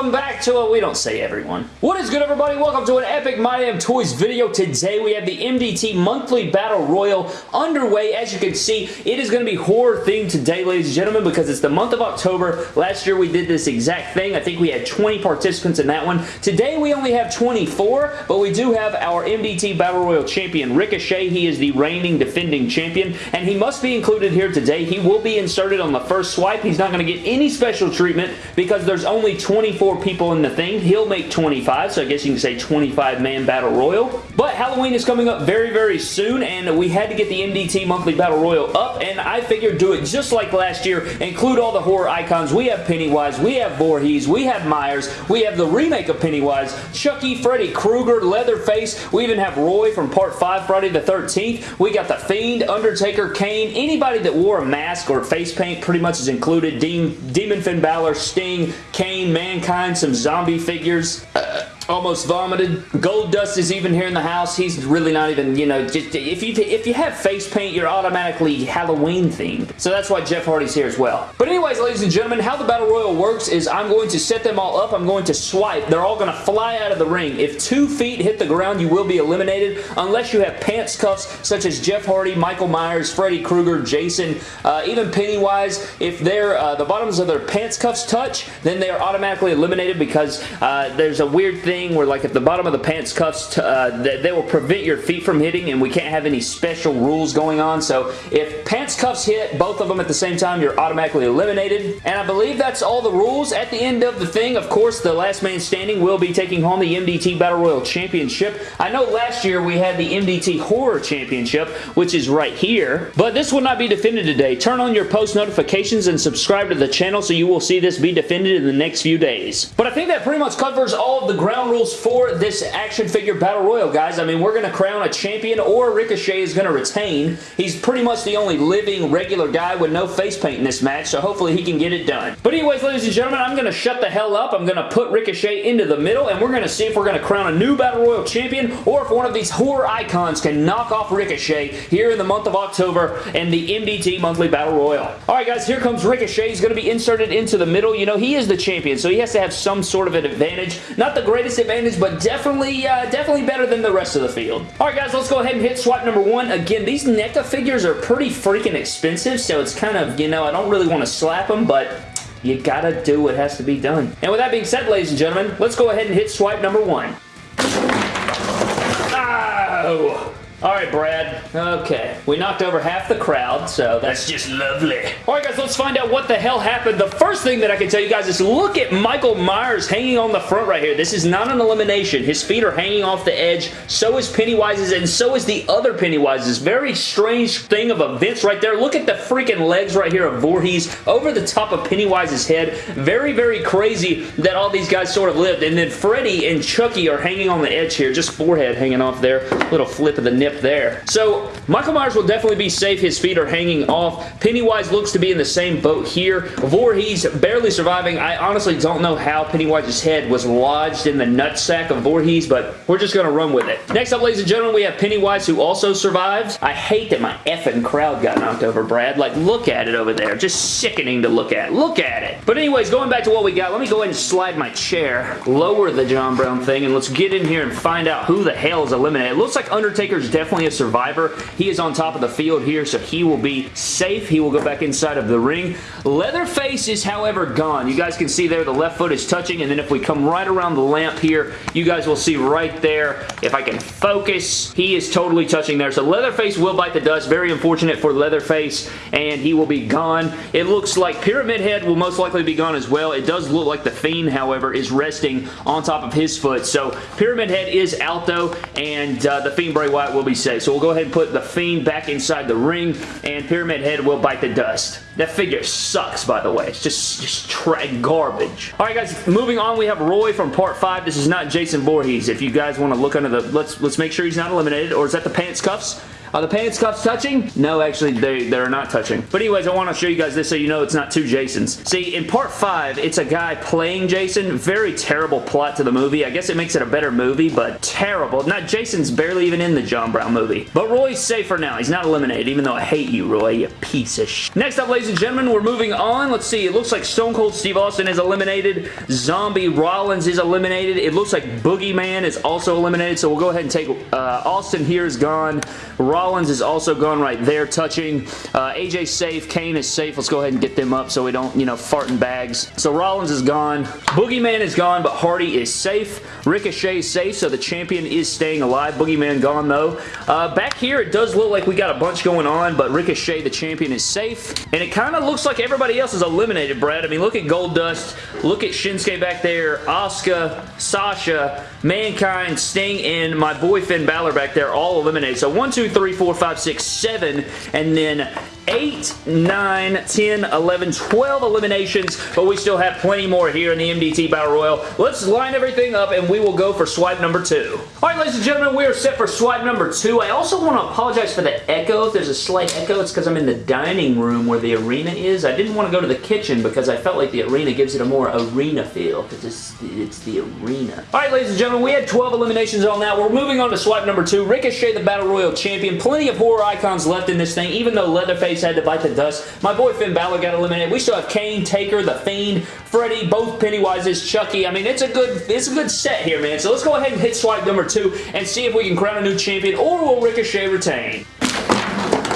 welcome back to a... We don't say everyone. What is good, everybody? Welcome to an epic My Damn Toys video. Today, we have the MDT Monthly Battle Royal underway. As you can see, it is going to be horror-themed today, ladies and gentlemen, because it's the month of October. Last year, we did this exact thing. I think we had 20 participants in that one. Today, we only have 24, but we do have our MDT Battle Royal champion, Ricochet. He is the reigning defending champion, and he must be included here today. He will be inserted on the first swipe. He's not going to get any special treatment because there's only 24 people in the thing. He'll make 25, so I guess you can say 25-man Battle Royal. But Halloween is coming up very, very soon, and we had to get the MDT Monthly Battle Royal up, and I figured do it just like last year. Include all the horror icons. We have Pennywise, we have Voorhees, we have Myers, we have the remake of Pennywise, Chucky, Freddy Krueger, Leatherface. We even have Roy from Part 5 Friday the 13th. We got The Fiend, Undertaker, Kane. Anybody that wore a mask or face paint pretty much is included. Demon Finn Balor, Sting, Kane, Mankind, some zombie figures. Uh, almost vomited. Goldust is even here in the house. He's really not even, you know, just, if you if you have face paint, you're automatically Halloween themed. So that's why Jeff Hardy's here as well. But anyways, ladies and gentlemen, how the Battle Royal works is I'm going to set them all up. I'm going to swipe. They're all going to fly out of the ring. If two feet hit the ground, you will be eliminated unless you have pants cuffs such as Jeff Hardy, Michael Myers, Freddy Krueger, Jason, uh, even Pennywise. If they're, uh, the bottoms of their pants cuffs touch, then they are automatically eliminated because uh, there's a weird thing thing where like at the bottom of the pants cuffs, uh, they, they will prevent your feet from hitting and we can't have any special rules going on. So if pants cuffs hit, both of them at the same time, you're automatically eliminated. And I believe that's all the rules. At the end of the thing, of course, the last man standing will be taking home the MDT Battle Royal Championship. I know last year we had the MDT Horror Championship, which is right here. But this will not be defended today. Turn on your post notifications and subscribe to the channel so you will see this be defended in the next few days. But I think that pretty much covers all of the ground rules for this action figure battle royal, guys. I mean, we're going to crown a champion or Ricochet is going to retain. He's pretty much the only living regular guy with no face paint in this match, so hopefully he can get it done. But anyways, ladies and gentlemen, I'm going to shut the hell up. I'm going to put Ricochet into the middle, and we're going to see if we're going to crown a new battle royal champion or if one of these horror icons can knock off Ricochet here in the month of October in the MDT Monthly Battle Royal. Alright guys, here comes Ricochet. He's going to be inserted into the middle. You know, he is the champion, so he has to have some sort of an advantage. Not the greatest advantage, but definitely, uh, definitely better than the rest of the field. Alright guys, let's go ahead and hit swipe number one. Again, these NECA figures are pretty freaking expensive, so it's kind of, you know, I don't really want to slap them, but you gotta do what has to be done. And with that being said, ladies and gentlemen, let's go ahead and hit swipe number one. Oh! Alright, Brad. Okay. We knocked over half the crowd, so that's just lovely. Alright, guys, let's find out what the hell happened. The first thing that I can tell you guys is look at Michael Myers hanging on the front right here. This is not an elimination. His feet are hanging off the edge. So is Pennywise's, and so is the other Pennywise's. Very strange thing of events right there. Look at the freaking legs right here of Voorhees over the top of Pennywise's head. Very, very crazy that all these guys sort of lived. And then Freddy and Chucky are hanging on the edge here. Just forehead hanging off there. Little flip of the nip there. So Michael Myers will definitely be safe. His feet are hanging off. Pennywise looks to be in the same boat here. Voorhees barely surviving. I honestly don't know how Pennywise's head was lodged in the nutsack of Voorhees, but we're just going to run with it. Next up, ladies and gentlemen, we have Pennywise who also survives. I hate that my effing crowd got knocked over, Brad. Like, look at it over there. Just sickening to look at. Look at it. But anyways, going back to what we got, let me go ahead and slide my chair, lower the John Brown thing, and let's get in here and find out who the hell is eliminated. It looks like Undertaker's definitely a survivor. He is on top of the field here, so he will be safe. He will go back inside of the ring. Leatherface is, however, gone. You guys can see there the left foot is touching, and then if we come right around the lamp here, you guys will see right there, if I can focus, he is totally touching there. So Leatherface will bite the dust. Very unfortunate for Leatherface, and he will be gone. It looks like Pyramid Head will most likely be gone as well. It does look like the Fiend, however, is resting on top of his foot. So Pyramid Head is out, though, and uh, the Fiend Bray Wyatt will be safe. So we'll go ahead and put the Fiend back inside the ring, and Pyramid Head will bite the dust. That figure sucks, by the way. It's just, just garbage. Alright, guys, moving on, we have Roy from Part 5. This is not Jason Voorhees. If you guys want to look under the... Let's, let's make sure he's not eliminated. Or is that the pants cuffs? Are the pants cuffs touching? No, actually, they, they're not touching. But anyways, I want to show you guys this so you know it's not two Jasons. See, in part 5, it's a guy playing Jason. Very terrible plot to the movie. I guess it makes it a better movie, but terrible. Not Jason's barely even in the John Brown movie. But Roy's safe for now. He's not eliminated, even though I hate you, Roy, you piece of sh Next up, ladies and gentlemen, we're moving on. Let's see. It looks like Stone Cold Steve Austin is eliminated. Zombie Rollins is eliminated. It looks like Boogeyman is also eliminated, so we'll go ahead and take uh, Austin here is gone. Rollins is also gone right there touching. Uh, AJ safe. Kane is safe. Let's go ahead and get them up so we don't, you know, fart in bags. So Rollins is gone. Boogeyman is gone, but Hardy is safe. Ricochet is safe, so the champion is staying alive. Boogeyman gone, though. Uh, back here, it does look like we got a bunch going on, but Ricochet, the champion, is safe. And it kind of looks like everybody else is eliminated, Brad. I mean, look at Goldust. Look at Shinsuke back there. Asuka, Sasha, Mankind, Sting, and my boy Finn Balor back there all eliminated. So 1, 2, 3, 4, 5, 6, 7, and then 8, 9, 10, 11, 12 eliminations, but we still have plenty more here in the MDT Battle Royal. Let's line everything up and we will go for swipe number 2. Alright, ladies and gentlemen, we are set for swipe number 2. I also want to apologize for the echo. If there's a slight echo, it's because I'm in the dining room where the arena is. I didn't want to go to the kitchen because I felt like the arena gives it a more arena feel because it's, it's the arena. Alright, ladies and gentlemen, we had 12 eliminations on that. We're moving on to swipe number 2. Ricochet, the Battle Royal Champion. Plenty of horror icons left in this thing, even though Leatherface had to bite the dust. My boy Finn Balor got eliminated. We still have Kane, Taker, The Fiend, Freddy, both Pennywises, Chucky. I mean, it's a good it's a good set here, man. So let's go ahead and hit swipe number two and see if we can crown a new champion or will Ricochet retain.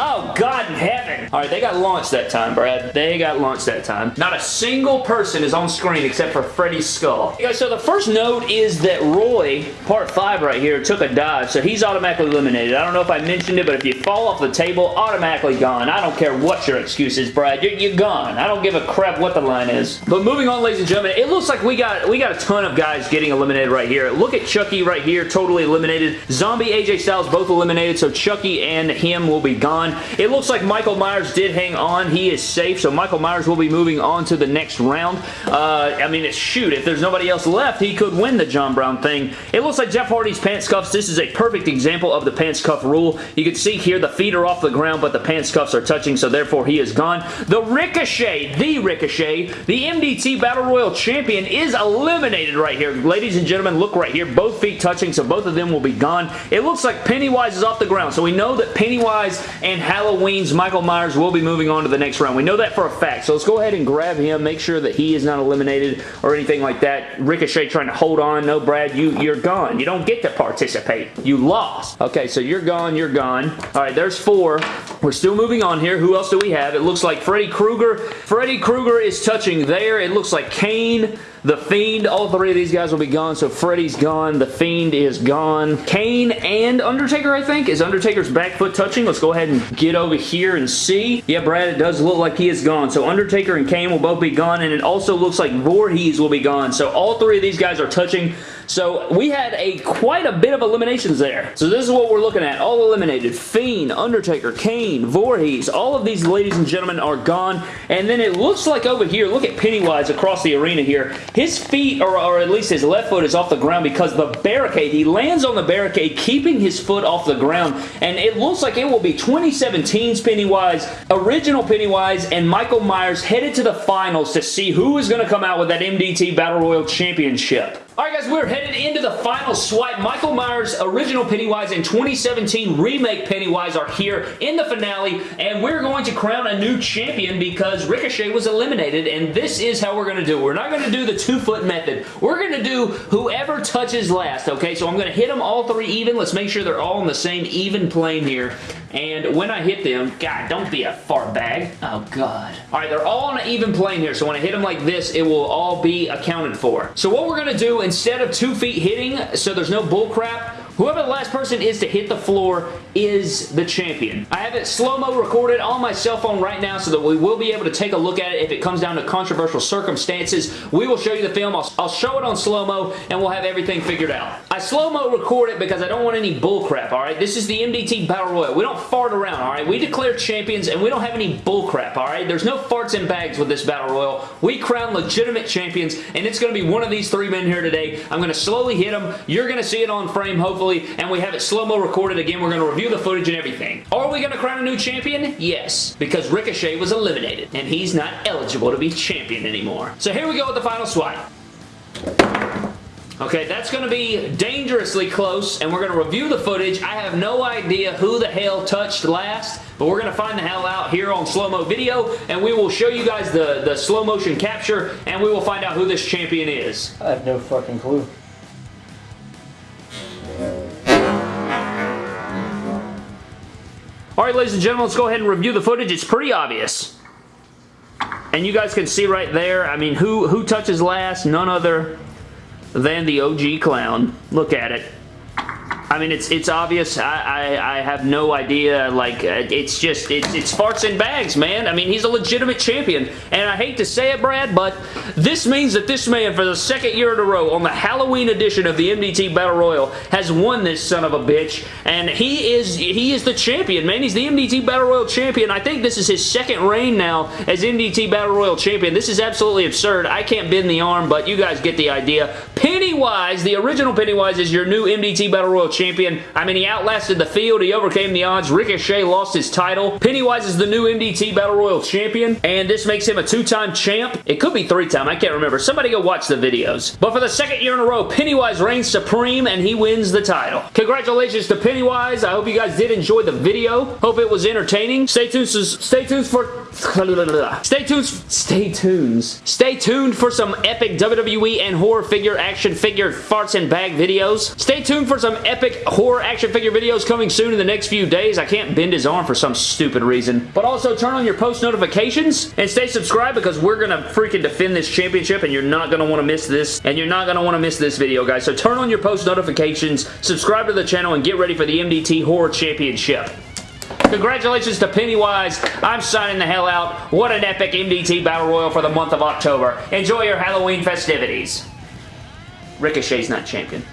Oh, God in heaven. All right, they got launched that time, Brad. They got launched that time. Not a single person is on screen except for Freddy's skull. Okay, so the first note is that Roy, part 5 right here, took a dive, so he's automatically eliminated. I don't know if I mentioned it, but if you fall off the table, automatically gone. I don't care what your excuse is, Brad. You're, you're gone. I don't give a crap what the line is. But moving on, ladies and gentlemen, it looks like we got we got a ton of guys getting eliminated right here. Look at Chucky right here, totally eliminated. Zombie AJ Styles both eliminated, so Chucky and him will be gone. It looks like Michael Myers did hang on. He is safe, so Michael Myers will be moving on to the next round. Uh, I mean, it's shoot, if there's nobody else left, he could win the John Brown thing. It looks like Jeff Hardy's pants cuffs. This is a perfect example of the pants cuff rule. You can see here the feet are off the ground, but the pants cuffs are touching, so therefore he is gone. The Ricochet, the Ricochet, the MDT Battle Royal Champion is eliminated right here. Ladies and gentlemen, look right here. Both feet touching, so both of them will be gone. It looks like Pennywise is off the ground, so we know that Pennywise and Halloween's Michael Myers will be moving on to the next round. We know that for a fact, so let's go ahead and grab him, make sure that he is not eliminated or anything like that. Ricochet trying to hold on. No, Brad, you, you're gone. You don't get to participate. You lost. Okay, so you're gone, you're gone. All right, there's four. We're still moving on here. Who else do we have? It looks like Freddy Krueger. Freddy Krueger is touching there. It looks like Kane the Fiend, all three of these guys will be gone, so Freddy's gone. The Fiend is gone. Kane and Undertaker, I think. Is Undertaker's back foot touching? Let's go ahead and get over here and see. Yeah, Brad, it does look like he is gone. So Undertaker and Kane will both be gone, and it also looks like Voorhees will be gone. So all three of these guys are touching. So we had a quite a bit of eliminations there. So this is what we're looking at. All eliminated. Fiend, Undertaker, Kane, Voorhees. All of these, ladies and gentlemen, are gone. And then it looks like over here, look at Pennywise across the arena here. His feet, or, or at least his left foot, is off the ground because the barricade, he lands on the barricade, keeping his foot off the ground. And it looks like it will be 2017's Pennywise, original Pennywise, and Michael Myers headed to the finals to see who is going to come out with that MDT Battle Royal Championship. Alright guys, we're headed into the final swipe. Michael Myers' original Pennywise and 2017 remake Pennywise are here in the finale, and we're going to crown a new champion because Ricochet was eliminated, and this is how we're going to do it. We're not going to do the two-foot method. We're going to do whoever touches last, okay? So I'm going to hit them all three even. Let's make sure they're all on the same even plane here. And when I hit them, God, don't be a fart bag. Oh, God. All right, they're all on an even plane here, so when I hit them like this, it will all be accounted for. So what we're going to do, instead of two feet hitting, so there's no bullcrap, Whoever the last person is to hit the floor is the champion. I have it slow-mo recorded on my cell phone right now so that we will be able to take a look at it if it comes down to controversial circumstances. We will show you the film. I'll, I'll show it on slow-mo and we'll have everything figured out. I slow-mo record it because I don't want any bullcrap, alright? This is the MDT Battle Royal. We don't fart around, alright? We declare champions and we don't have any bullcrap, alright? There's no farts in bags with this Battle Royal. We crown legitimate champions and it's going to be one of these three men here today. I'm going to slowly hit them. You're going to see it on frame, hopefully monthly, and we have it slow-mo recorded again. We're going to review the footage and everything. Are we going to crown a new champion? Yes, because Ricochet was eliminated, and he's not eligible to be champion anymore. So here we go with the final swipe. Okay, that's going to be dangerously close, and we're going to review the footage. I have no idea who the hell touched last, but we're going to find the hell out here on slow-mo video, and we will show you guys the, the slow motion capture, and we will find out who this champion is. I have no fucking clue. Alright, ladies and gentlemen, let's go ahead and review the footage. It's pretty obvious. And you guys can see right there, I mean, who, who touches last? None other than the OG Clown. Look at it. I mean, it's it's obvious. I, I, I have no idea. Like, uh, it's just, it's, it's farts and bags, man. I mean, he's a legitimate champion. And I hate to say it, Brad, but this means that this man, for the second year in a row, on the Halloween edition of the MDT Battle Royal, has won this son of a bitch. And he is, he is the champion, man. He's the MDT Battle Royal champion. I think this is his second reign now as MDT Battle Royal champion. This is absolutely absurd. I can't bend the arm, but you guys get the idea. Pennywise, the original Pennywise, is your new MDT Battle Royal champion. I mean, he outlasted the field. He overcame the odds. Ricochet lost his title. Pennywise is the new MDT Battle Royal champion, and this makes him a two-time champ. It could be three-time. I can't remember. Somebody go watch the videos. But for the second year in a row, Pennywise reigns supreme, and he wins the title. Congratulations to Pennywise. I hope you guys did enjoy the video. Hope it was entertaining. Stay tuned. Stay tuned for. Stay tuned. Stay tuned. Stay tuned for some epic WWE and horror figure action figure farts and bag videos. Stay tuned for some epic horror action figure videos coming soon in the next few days. I can't bend his arm for some stupid reason. But also turn on your post notifications and stay subscribed because we're going to freaking defend this championship and you're not going to want to miss this and you're not going to want to miss this video, guys. So turn on your post notifications, subscribe to the channel, and get ready for the MDT Horror Championship. Congratulations to Pennywise. I'm signing the hell out. What an epic MDT Battle Royal for the month of October. Enjoy your Halloween festivities. Ricochet's not champion.